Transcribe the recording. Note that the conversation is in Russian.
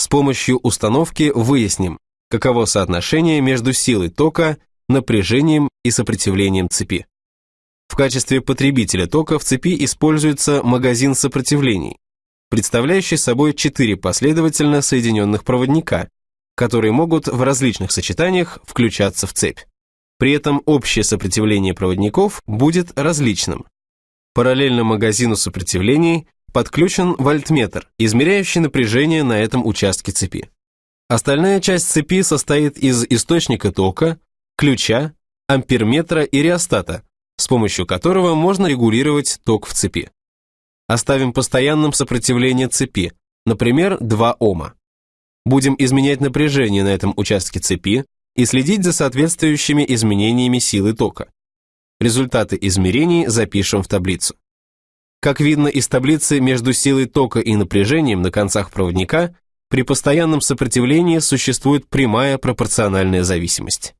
С помощью установки выясним, каково соотношение между силой тока, напряжением и сопротивлением цепи. В качестве потребителя тока в цепи используется магазин сопротивлений, представляющий собой четыре последовательно соединенных проводника, которые могут в различных сочетаниях включаться в цепь. При этом общее сопротивление проводников будет различным. Параллельно магазину сопротивлений подключен вольтметр, измеряющий напряжение на этом участке цепи. Остальная часть цепи состоит из источника тока, ключа, амперметра и реостата, с помощью которого можно регулировать ток в цепи. Оставим постоянным сопротивление цепи, например, 2 Ома. Будем изменять напряжение на этом участке цепи и следить за соответствующими изменениями силы тока. Результаты измерений запишем в таблицу. Как видно из таблицы, между силой тока и напряжением на концах проводника при постоянном сопротивлении существует прямая пропорциональная зависимость.